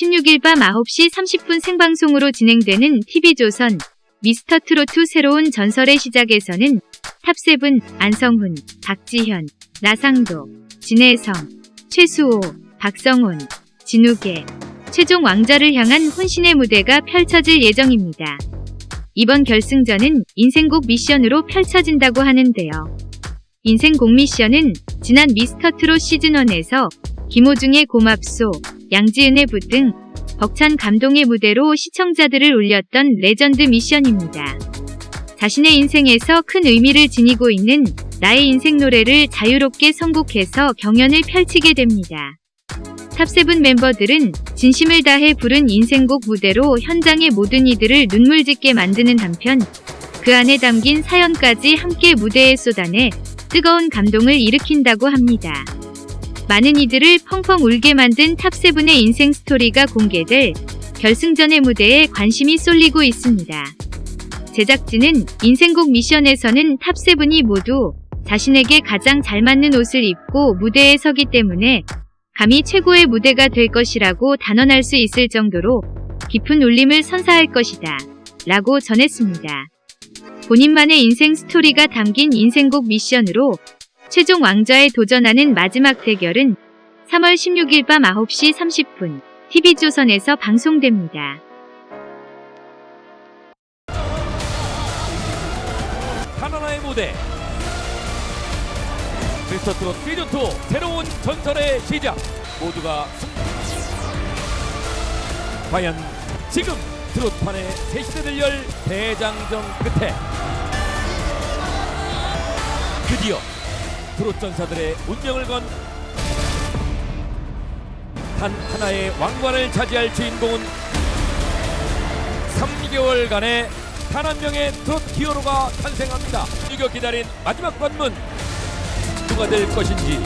16일 밤 9시 30분 생방송으로 진행되는 TV조선 미스터 트롯 새로운 전설의 시작에서는 top seven 안성훈, 박지현, 나상도, 진해성, 최수호, 박성온, 진욱의, 최종 왕좌를 향한 혼신의 무대가 펼쳐질 예정입니다. 이번 결승전은 인생곡 미션으로 펼쳐진다고 하는데요. 인생곡 미션은 지난 미스터 트롯 시즌1에서 김호중의 고맙소, 양지은의 붓 등 벅찬 감동의 무대로 시청자들을 울렸던 레전드 미션입니다. 자신의 인생에서 큰 의미를 지니고 있는 나의 인생 노래를 자유롭게 선곡해서 경연을 펼치게 됩니다. top seven 멤버들은 진심을 다해 부른 인생곡 무대로 현장의 모든 이들을 눈물 짓게 만드는 한편 그 안에 담긴 사연까지 함께 무대에 쏟아내 뜨거운 감동을 일으킨다고 합니다. 많은 이들을 펑펑 울게 만든 탑세븐의 인생 스토리가 공개될 결승전의 무대에 관심이 쏠리고 있습니다. 제작진은 인생곡 미션에서는 탑세븐이 모두 자신에게 가장 잘 맞는 옷을 입고 무대에 서기 때문에 감히 최고의 무대가 될 것이라고 단언할 수 있을 정도로 깊은 울림을 선사할 것이다. 라고 전했습니다. 본인만의 인생 스토리가 담긴 인생곡 미션으로 최종 왕좌에 도전하는 마지막 대결은 3월 16일 밤 9시 30분 TV조선에서 방송됩니다. 하나나의 무대 미스터 트롯 시즌2 새로운 전설의 시작 모두가 승... 과연 지금 트롯판의 새 시대를 열 대장정 끝에 드디어 트롯 전사들의 운명을 건 단 하나의 왕관을 차지할 주인공은 3개월간의 단 한 명의 트롯 히어로가 탄생합니다. 이겨 기다린 마지막 관문 누가 될 것인지